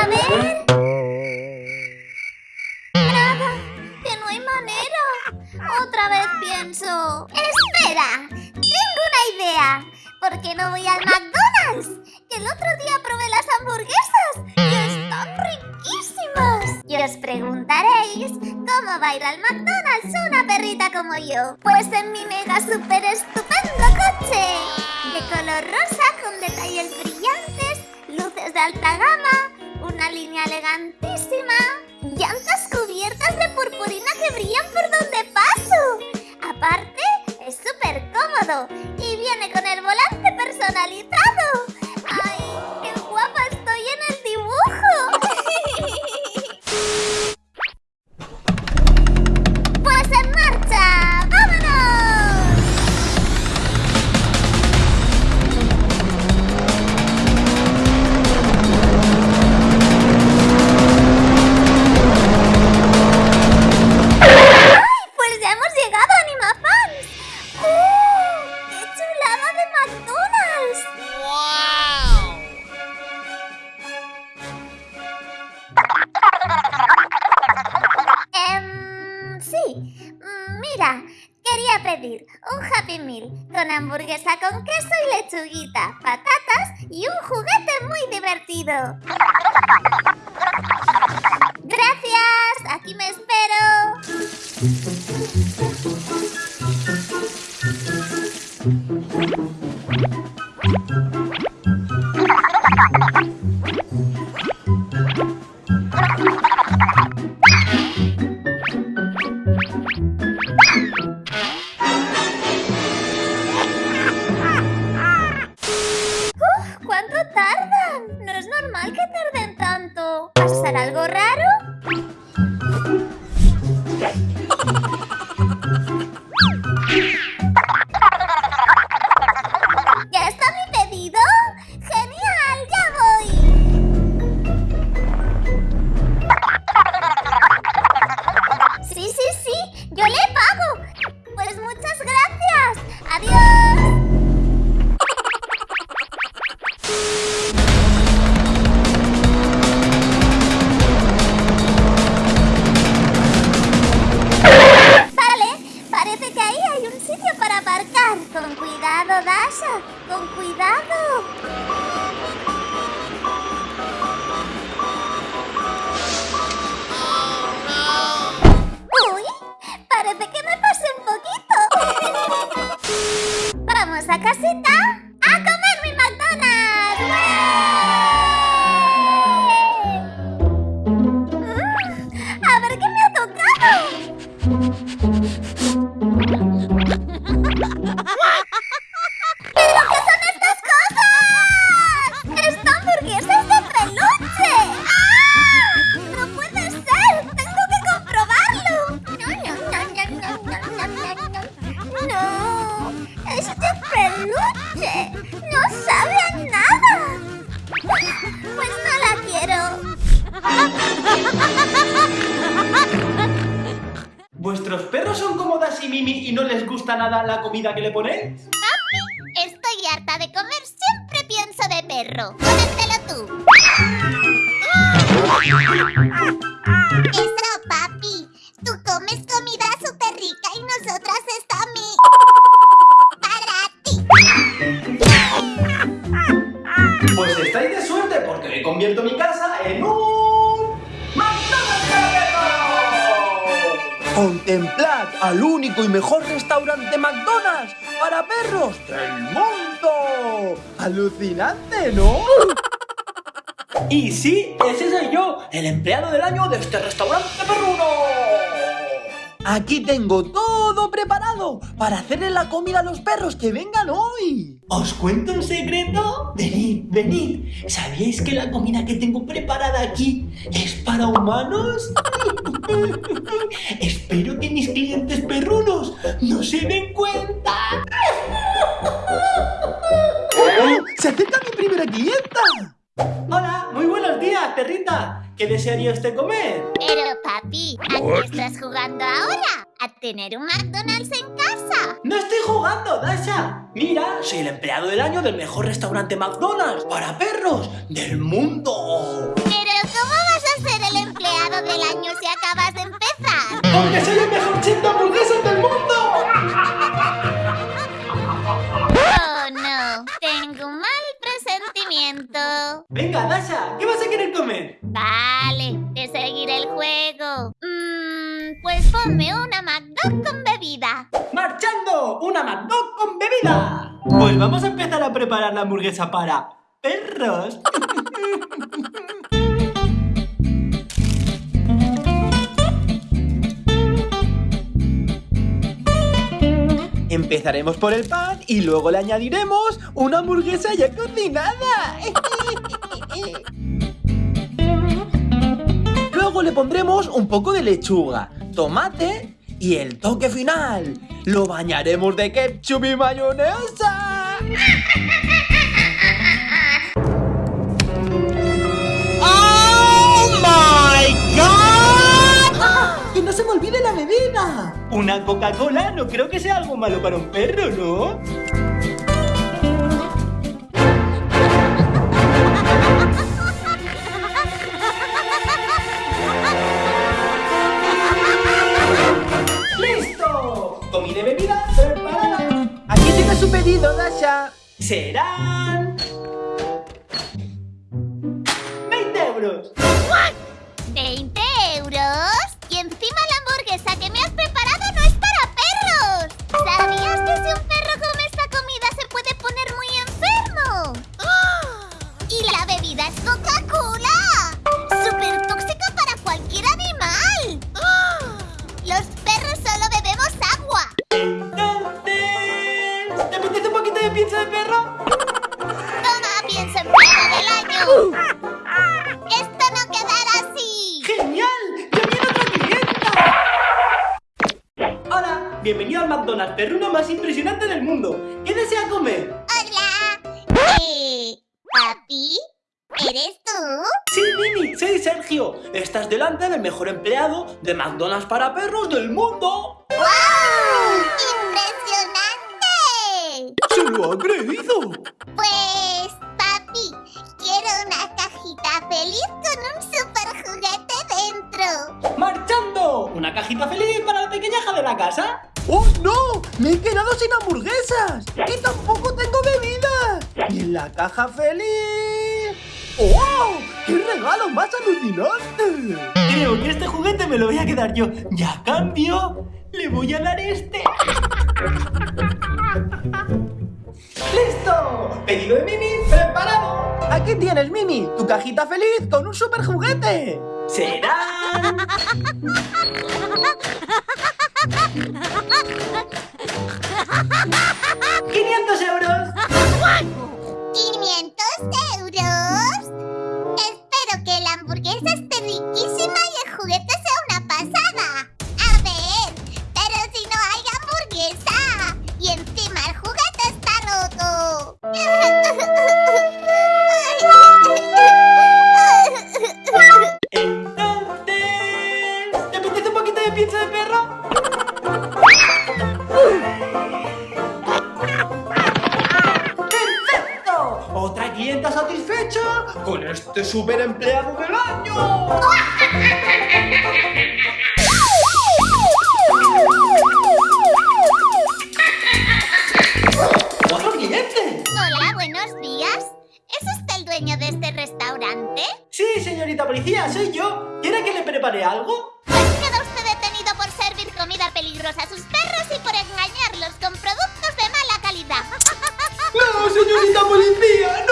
A ver. Nada, que no hay manera. Otra vez pienso. ¡Espera! Tengo una idea. ¿Por qué no voy al McDonald's? El otro día probé las hamburguesas y están riquísimas. Y os preguntaréis cómo va a ir al McDonald's una perrita como yo. Pues en mi mega super estupendo coche. De color rosa con detalles brillantes, luces de alta gama, una línea elegantísima, llantas cubiertas de purpurina que brillan por donde paso. Aparte, es súper cómodo y viene con el volante personalizado. Em, sí, mira, quería pedir un Happy Meal con hamburguesa con queso y lechuguita, patatas y un juguete muy divertido. Gracias, aquí me espero. Y Mimi y no les gusta nada la comida que le ponéis? Estoy harta de comer siempre pienso de perro. Cómetelo tú. Eso, papi. Tú comes comida súper rica y nosotras está mi... Para ti. Pues estáis de suerte porque hoy convierto mi casa en un... ¡McDonald's! Contemplad al único y mejor restaurante McDonald's para perros del mundo. Alucinante, ¿no? Y sí, ese soy yo, el empleado del año de este restaurante perruno. Aquí tengo todo preparado para hacerle la comida a los perros que vengan hoy. ¿Os cuento un secreto? Venid, venid. ¿Sabíais que la comida que tengo preparada aquí es para humanos? Espero que mis clientes perrunos no se den cuenta. ¡Oh! ¡Se acerca mi primera clienta! Hola, muy buenos días, perrita. ¿Qué desearía usted comer? Pero papi, ¿a qué estás jugando ahora? ¿A tener un McDonald's en casa? No estoy jugando, Dasha. Mira, soy el empleado del año del mejor restaurante McDonald's para perros del mundo. Pero ¿cómo vas a ser el empleado del año si acabas de empezar? Porque soy el mejor chef Ponme una McDonald's con bebida. ¡Marchando! ¡Una McDonald's con bebida! Pues vamos a empezar a preparar la hamburguesa para perros. Empezaremos por el pan y luego le añadiremos una hamburguesa ya cocinada. Luego le pondremos un poco de lechuga, tomate y el toque final. Lo bañaremos de ketchup y mayonesa. ¡Oh my god! ¡Que no se me olvide la bebida! Una Coca-Cola no creo que sea algo malo para un perro, ¿no? Pizza de perro? Toma, piensa empleado del año. Esto no quedará así. ¡Genial! ¡Ya viene otra clienta! Hola, bienvenido al McDonald's perruno más impresionante del mundo. ¿Qué desea comer? Hola. Eh, ¿Papi? ¿Eres tú? Sí, Mini, soy Sergio. Estás delante del mejor empleado de McDonald's para perros del mundo. ¡Wow! ¡Se lo ha creído! Pues, papi, quiero una cajita feliz con un super juguete dentro. ¡Marchando! ¿Una cajita feliz para la pequeñaja de la casa? ¡Oh, no! ¡Me he quedado sin hamburguesas! ¡Y tampoco tengo bebida! ¡Y en la caja feliz! ¡Oh! ¡Qué regalo más alucinante! Creo que este juguete me lo voy a quedar yo. Y a cambio, le voy a dar este. ¡Listo! Pedido de Mimi preparado. Aquí tienes, Mimi, tu cajita feliz con un super juguete. Serán... clienta satisfecha con este super empleado del año. ¡Otro cliente! Hola, buenos días. ¿Es usted el dueño de este restaurante? Sí, señorita policía, soy yo. ¿Quiere que le prepare algo? Pues queda usted detenido por servir comida peligrosa a sus perros y por engañarlos con productos de mala calidad. ¡No, señorita policía!